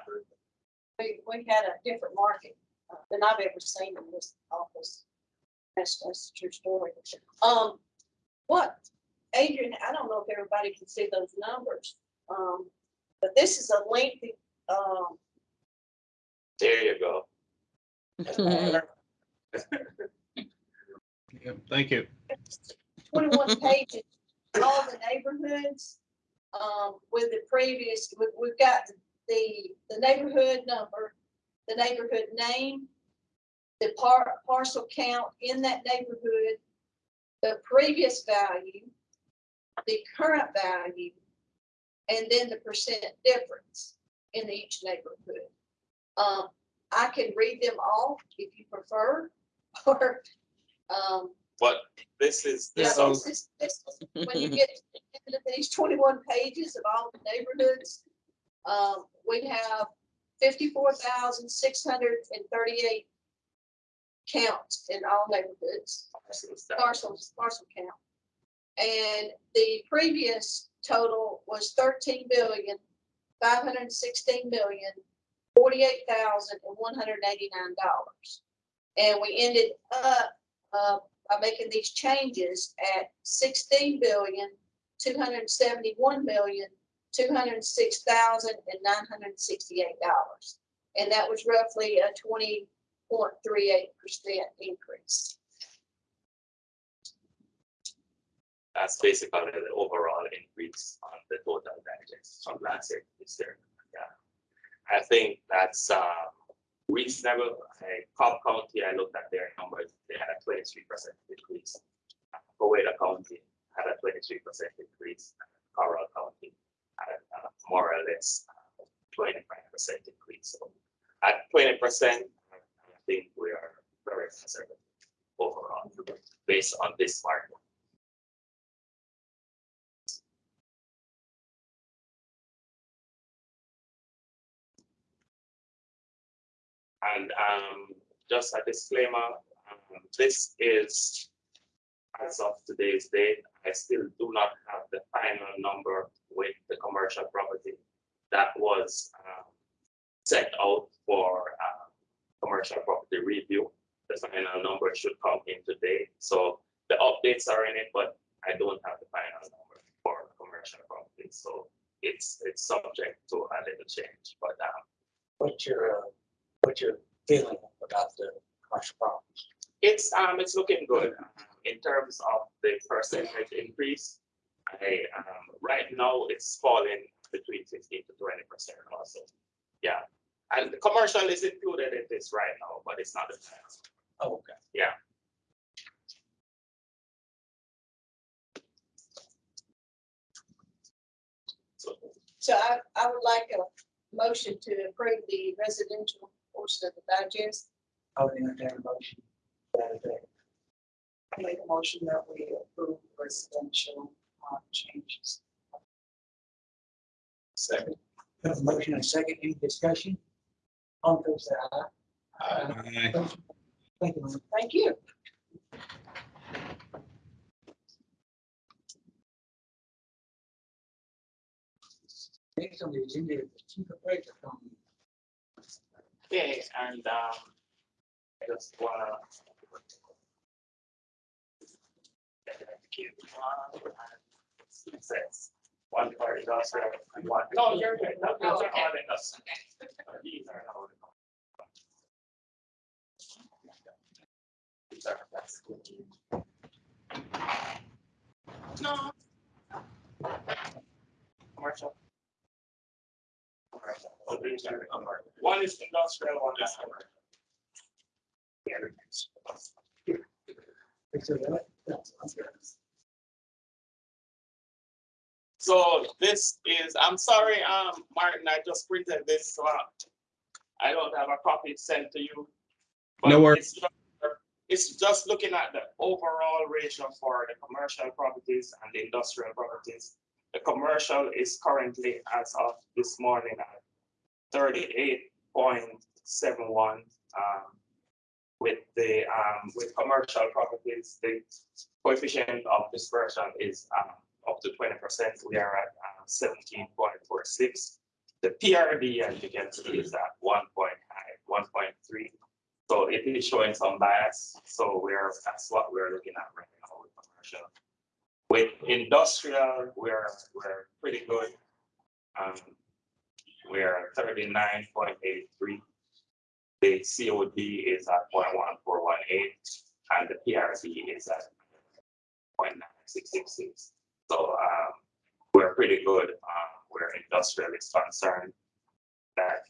we, we had a different market uh, than I've ever seen in this office. That's, that's a true story. Um, what, Adrian, I don't know if everybody can see those numbers. Um, but this is a lengthy, um, there you go. Yeah, Thank you. twenty-one pages, all the neighborhoods. Um, with the previous, we, we've got the, the neighborhood number, the neighborhood name, the par, parcel count in that neighborhood, the previous value, the current value, and then the percent difference in each neighborhood. Um, I can read them all if you prefer, or, um, But this is, yeah, this So- this is, this is, when you get into these twenty-one pages of all the neighborhoods, um, we have fifty-four thousand six hundred and thirty-eight counts in all neighborhoods, parcels, parcel count. And the previous total was thirteen billion, five hundred and sixteen million, forty-eight thousand and one hundred eighty-nine dollars. And we ended up, uh, by making these changes at sixteen billion, two hundred seventy-one million, two hundred six thousand and nine hundred sixty-eight dollars. And that was roughly a twenty point three eight percent increase. that's basically the overall increase on the total digest from last year this year. I think that's, um, reasonable. Cobb County, I looked at their numbers, they had a twenty-three percent decrease. Coweta County had a twenty-three percent increase. Carroll County had uh, more or less uh, twenty-five percent increase. So at twenty percent, I think we are very conservative overall based on this market. And um, just a disclaimer, um, this is as of today's date, I still do not have the final number with the commercial property that was um, set out for uh, commercial property review. The final number should come in today. So the updates are in it, but I don't have the final number for commercial property. So it's, it's subject to a little change, but um, What's your, uh, what's your feeling about the commercial properties? It's, um, it's looking good um, in terms of the percentage increase. I, um, right now, it's falling between fifteen to twenty percent also. Yeah, and the commercial is included in this right now, but it's not the tax. Oh, okay. Yeah. So, So I, I would like a motion to approve the residential portion of the digest. I would entertain a motion. to that effect. I make a motion that we approve residential uh, changes. Second. Have a motion and a second, any discussion? On those say aye. Aye. Thank you. ma'am. Thank you. Next on the agenda is the chief appraiser company. Okay, and, um, I just wanna. Keep one, and one part industrial and one. No, you're good, no, those are all industrial. These are. These are, that's good. No. Commercial. Commercial. Commercial. One is industrial, one is commercial. The other is- Fix it up. That's- that's good. So this is, I'm sorry, um, Martin, I just printed this, so uh, I don't have a copy sent to you. but No worries. it's It's just looking at the overall ratio for the commercial properties and the industrial properties. The commercial is currently, as of this morning, at thirty-eight point seven one. Um, with the, um, with commercial properties, the coefficient of dispersion is, um, up to twenty percent. We are at uh, seventeen point four six. The PRD, as you can see, is at one one point three. So it is showing some bias. So we're, that's what we're looking at right now with commercial. With industrial, we're, we're pretty good. Um, point eight three. The COD is at point one four one eight, and the PRD is at point nine six six six. So, um, we're pretty good, um, where industrial is concerned. That.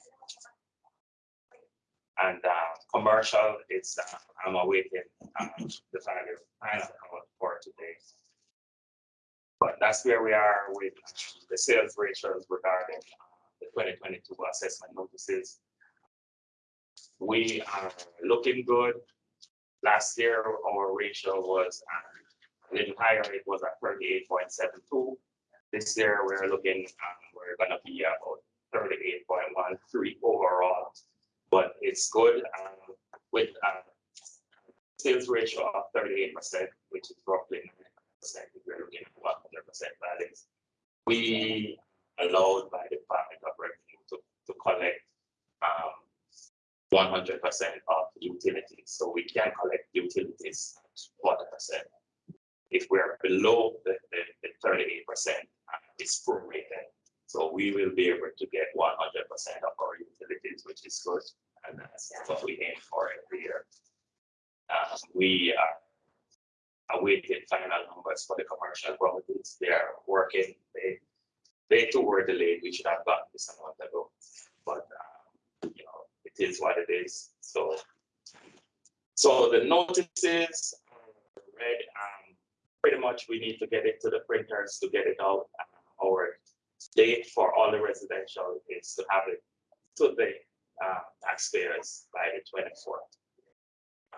And, uh, commercial, it's, uh, I'm awaiting, um, the final, for today. But that's where we are with um, the sales ratios regarding, uh, the twenty twenty-two assessment notices. We are looking good. Last year, our ratio was, uh, a little higher, it was at thirty-eight point seven two. This year, we're looking, um, we're gonna be about thirty-eight point one three overall. But it's good, um, with, uh, sales ratio of thirty-eight percent, which is roughly nine percent, if you're looking at one hundred percent values. We allowed by the Department of Revenue to, to collect, um, one hundred percent of utilities, so we can collect utilities at 100%. percent if we're below the, the, the thirty-eight percent, uh, it's prorated. So we will be able to get one hundred percent of our utilities, which is good, and that's what we aim for every year. Uh, we are awaiting final numbers for the commercial properties. They are working, they, they too were delayed. We should have gotten this a month ago, but uh, you know it is what it is. So, so the notices are read. Um, pretty much, we need to get it to the printers to get it out. Uh, our date for all the residential is to have it to the uh, taxpayers by the 24th. Uh,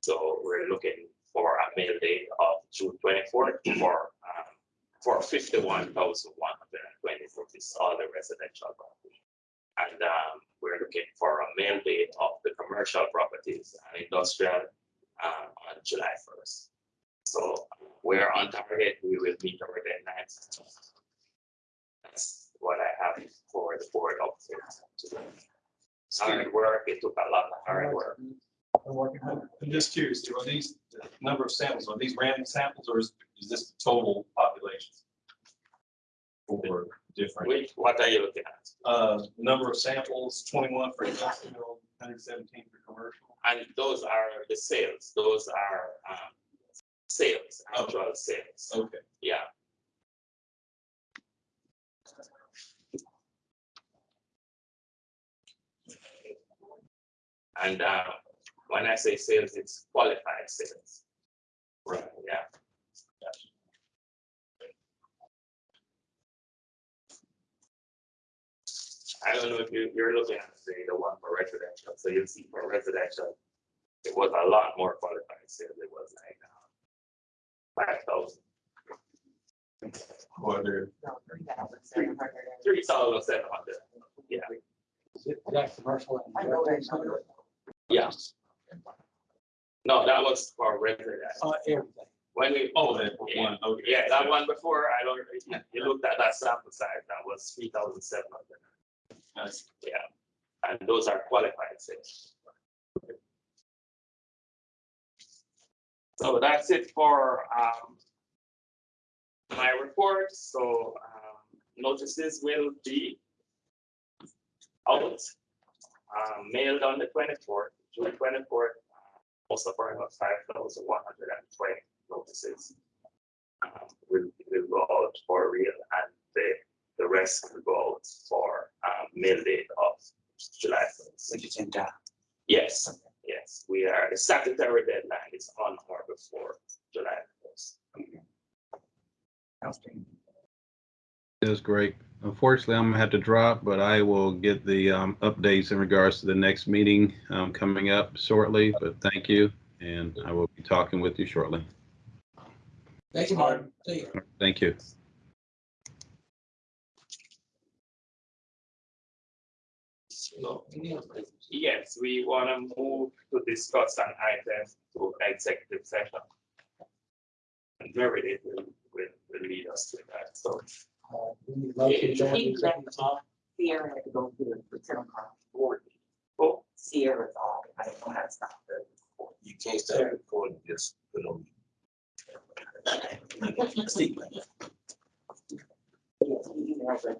so we're looking for a mail date of June 24th for um, for 51,001 all the residential property. And, um, we're looking for a mail date of the commercial properties and industrial, uh, on July first. So we're on target, we will meet our deadlines. That's what I have for the board update. Hard work, it took a lot of hard work. We're working on I'm just curious, are these, the number of samples, are these random samples or is, is this the total population? For different, Which, what are you looking at? uh, number of samples, twenty-one for industrial, hundred seventeen for commercial. And those are the sales, those are, um, sales, actual sales, Okay. yeah. And, uh, when I say sales, it's qualified sales. Right, yeah. I don't know if you, you're looking at the, the one for residential, so you'll see for residential, it was a lot more qualified sales, it was like, uh, five thousand, Whether, No, three thousand seven hundred and. three thousand seven hundred, yeah, Is it- is that commercial? and I know that number. yes. No, that was for residential, Uh, everything. when we. oh, that one, okay. Yeah, that one before, I don't, you looked at that sample size, that was three thousand seven hundred. Yeah, and those are qualified sales. So that's it for um. My report, so um notices will be. Out. Um mailed on the twenty-fourth, June twenty-fourth, most of our five thousand one hundred and twenty notices. Um, will will go out for real and the the rest will go out for mail of July first. Which is in time. Yes, yes, we are, the statutory deadline is on or before July first. Outstanding. That's great. Unfortunately, I'm gonna have to drop, but I will get the um, updates in regards to the next meeting um, coming up shortly. But thank you, and I will be talking with you shortly. Thank you, Martin. See you. Thank you. Yes, we want to move to discuss an item to executive session. And Meredith will, will, will lead us to that, so. Uh, we a to. Sierra to go to the return board. Oh, Sierra's off. I don't know how to stop the. You can't start recording, just put on. See. Yes, he emailed it.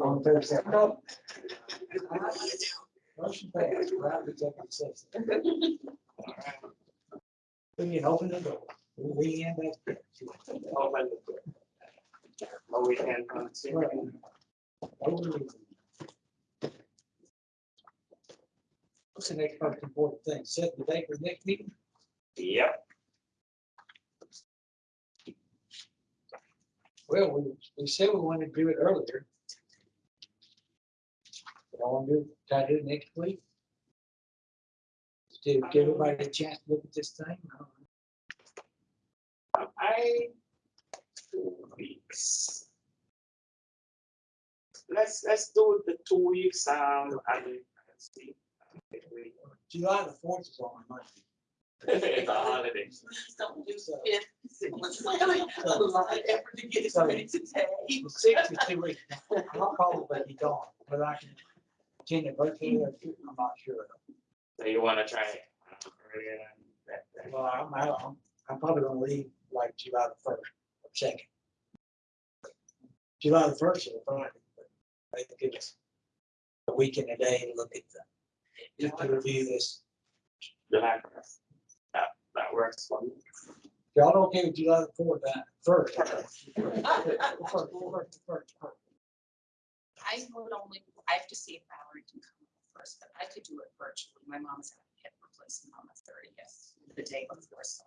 On Thursday. Motion passed, can open the door. We the door. We can continue. What's the next most important thing? Set the date for next meeting? Yep, Well, we, we said we wanted to do it earlier. I want to do, try to do it next week. To give everybody a chance to look at this thing. I, two weeks. Let's, let's do the two weeks, um, and and see. July the fourth is on my mind. It's a holiday. Please don't do fifth. It was really a lot of effort to get it ready today. The sixth is two weeks. I'll probably be gone, but I can attend it virtually. I'm not sure. So you wanna try it earlier than that? that? Well, I'm, I'm, I'm probably gonna leave like July the first or second. July the first is a Friday, but they give us a week and a day to look at the, just to review this. July first. That, that works for me. Y'all okay with July the fourth, that first? First, first, first, first. I would only, I have to see if Valerie can come first, but I could do it virtually. My mom's having a hip replacement on the thirtieth, the day before, so.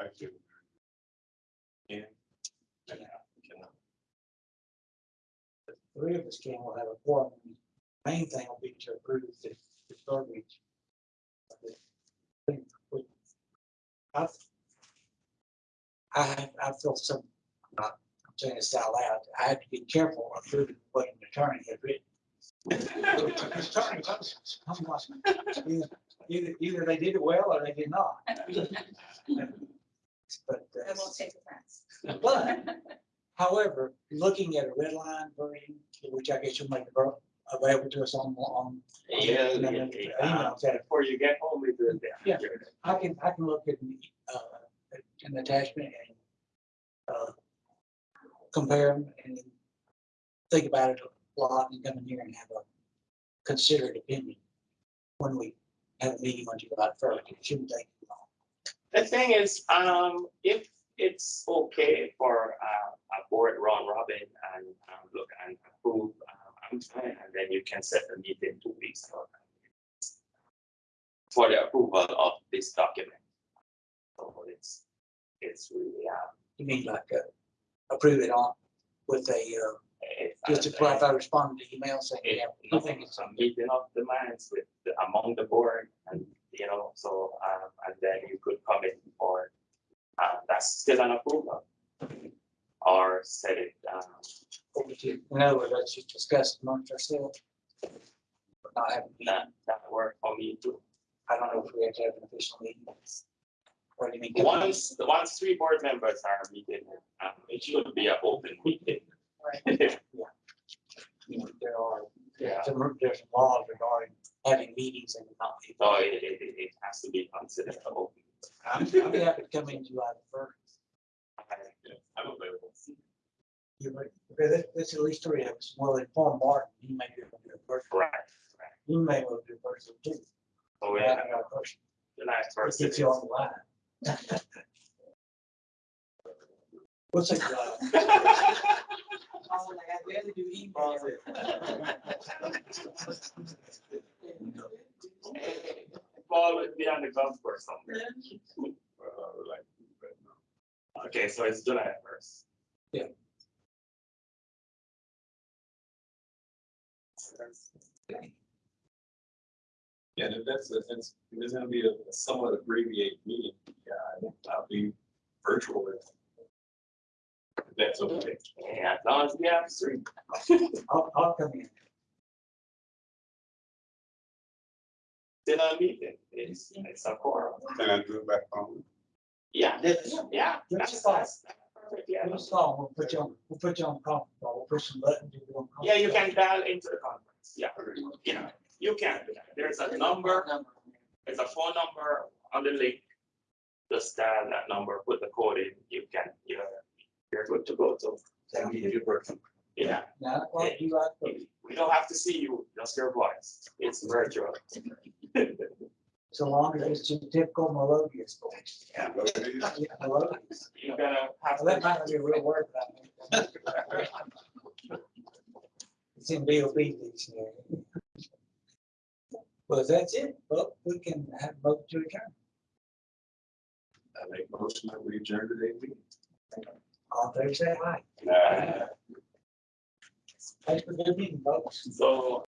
I do. Yeah. Three of us can, we'll have a forum. Main thing will be to approve the, the verbiage. I've, I, I feel some, I'm not saying this out loud, I had to be careful approving what an attorney had written. Attorney, I'm not- Either, either, either they did it well or they did not. But, I uh, won't take offense. but However, looking at a red line version, which I guess you'll make avail- available to us on, on. Yeah, on- yeah, emails that Before you get home, we do it. Yeah. I can, I can look at, uh, an attachment and, uh, compare them and think about it a lot and come in here and have a considered opinion when we have a meeting on July first. It shouldn't take long. The thing is, um, if it's okay for, uh, a board Ron robin and, um, look and approve, um, and then you can set the meeting two weeks for for the approval of this document. So it's, it's really, um, You mean like, uh, approve it on with a, uh, just if I respond to email saying, It, yeah, I think it's, a meeting of the minds with, the- among the board and, you know, so, um, and then you could come in for, uh, that's still an approval. Or set it, um, over to, in other words, let's just discuss amongst ourselves. Not have, a meeting. that, that work for me too. I don't know if we have to have an official meeting. What do you mean? Once, the once three board members are meeting, um, it should be an open meeting. You know, There are, Yeah. there's some, there's some laws regarding having meetings and not. It, it, it it has to be considered an open. I'm, I'm happy to come in July the first. I'm available. You would, because this, this at least three of us, well, inform Martin, he may be able to do it first. Right, right. He may be able to do it first too. So we I got a person, the last that person. gets you on the line. What's it, Paul would be on the golf course somewhere. Okay, so it's July first. Yeah. Yeah, and if that's, if it's, if it's gonna be a somewhat abbreviated meeting, yeah, I'll be virtual if if that's okay. Yeah, as long as we have three. I'll, I'll come in. Still a meeting, it's, it's a quorum. Can I do it back home? Yeah, Yes. yeah. Yes, that's- fine. that's perfect, Yeah, We'll call, we'll put you on, we'll put you on conference call, we'll push some buttons. you'll be on conference yeah, you call. can dial into the conference, yeah, yeah, you can, do that. there's a number, there's a phone number on the link. Just dial that number, put the code in, you can, you're, you're good to go, so. That'll be a good person. Yeah, Nine o'clock, July we we don't have to see you, just your voice. It's virtual. So long as it's your typical melodious voice. Yeah, Yeah, melodious. you're gonna have Well, that might not be a real word, but I mean. It's in BOB dictionary. Well, that's it, well, we can have a vote to adjourn. I make motion that we adjourn today's meeting. All in favor, say aye. uh, Thanks for doing, folks. so